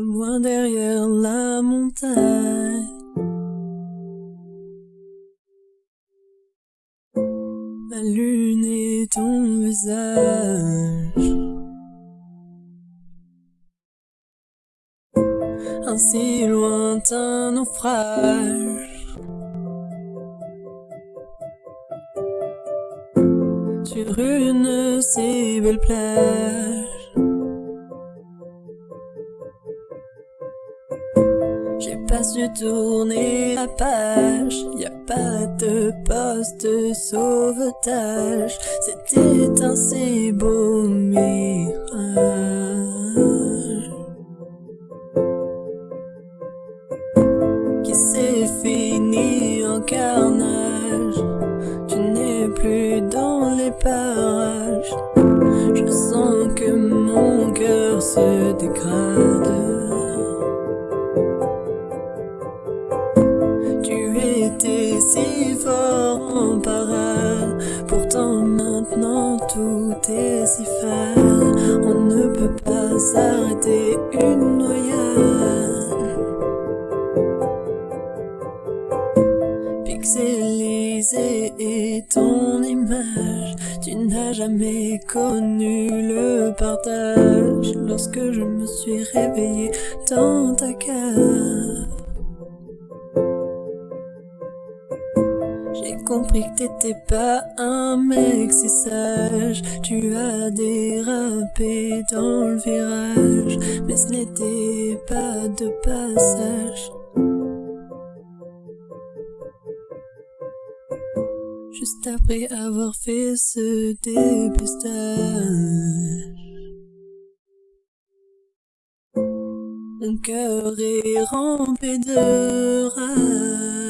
loin derrière la montagne. Ma lune est ton visage. Un si lointain naufrage. Sur une si belle plage. Pas su tourner la page, y a pas de poste sauvetage. C'était un si beau mirage. Qui s'est fini en carnage. Tu n'es plus dans les parages. Je sens que mon cœur se dégrade. Si fort en parade, pourtant maintenant tout est si fade. On ne peut pas s'arrêter une noyade. Pixelisé est ton image, tu n'as jamais connu le partage. Lorsque je me suis réveillé dans ta cave. Compris que t'étais pas un mec si sage. Tu as dérapé dans le virage, mais ce n'était pas de passage. Juste après avoir fait ce dépistage. Mon cœur est rempli de rage.